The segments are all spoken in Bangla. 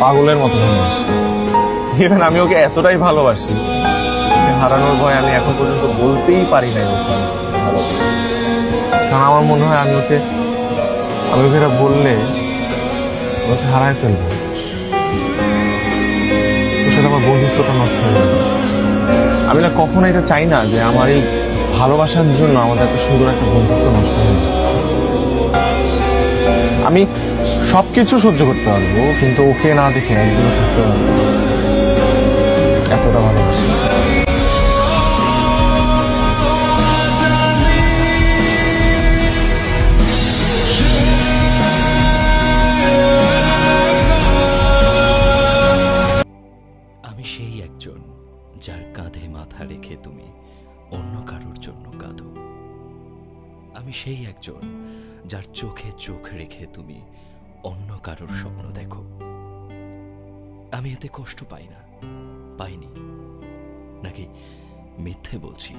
পাগলের মতো ভালোবাসি ইভেন আমি ওকে এতটাই ভালোবাসি হারানোর ভয় আমি এখন পর্যন্ত বলতেই পারি নাই ওকে কারণ আমার মনে হয় আমি ওকে আমি ওকে এটা বললে ওকে হারায় ফেলব। ওর সাথে আমার বন্ধুত্বটা নষ্ট হয়ে যাবে। আমি না কখনো এটা চাই না যে আমার এই ভালোবাসার জন্য আমাদের এত সুন্দর একটা বন্ধুত্ব নষ্ট হয়ে যায় আমি সবকিছু সহ্য করতে পারব, কিন্তু ওকে না দেখে একদিনও থাকতে এতটা ভালোবাসি। আমি সেই একজন যার কাঁধে মাথা রেখে তুমি অন্য কারোর জন্য কাঁদো। আমি সেই একজন যার চোখে চোখ রেখে তুমি অন্য কারোর স্বপ্ন দেখো। আমি এতে কষ্ট পাই না, পাইনি, নাকি মিথ্যে বলছি,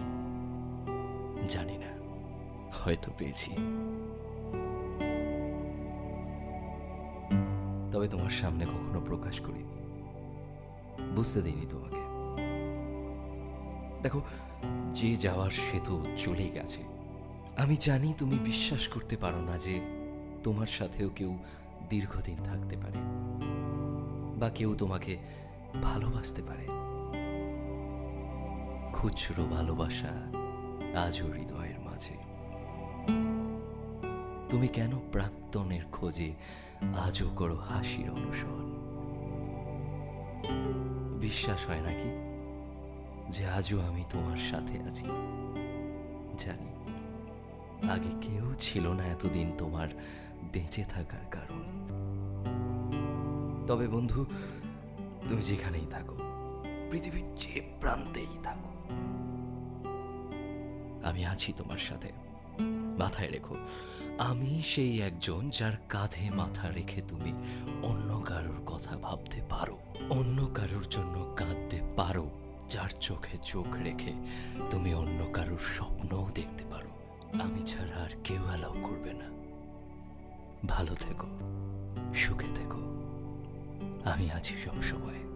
জানি না, হয়তো পেয়েছি। তবে তোমার সামনে কখনো প্রকাশ করিনি, বুঝতে দিইনি তোমাকে। দেখো, যে যাওয়ার সেতু চলেই গেছে আমি জানি তুমি বিশ্বাস করতে পারো না যে তোমার সাথেও কেউ দীর্ঘদিন থাকতে পারে বা কেউ তোমাকে ভালোবাসতে পারে। খুচরো ভালোবাসা আজও হৃদয়ের মাঝে। তুমি কেন প্রাক্তনের খোঁজে আজও করো হাসির অনুসরণ? বিশ্বাস হয় নাকি যে আজও আমি তোমার সাথে আছি? জানি। আগে কেউ ছিল না এতদিন তোমার বেঁচে থাকার কারণ। তবে বন্ধু, তুমি যেখানেই থাকো, পৃথিবীর যে প্রান্তেই থাকো, আমি আছি তোমার সাথে। মাথায় রেখো, আমি সেই একজন যার কাঁধে মাথা রেখে তুমি অন্য কারোর কথা ভাবতে পারো, অন্য কারোর জন্য কাঁদতে পারো, যার চোখে চোখ রেখে তুমি অন্য কারোর স্বপ্নও পারো আমি ছাড়া আর কেউ অ্যালাউ করবে না। ভালো থেকো, সুখে থেকো। আমি আছি সব সময় আমি আছি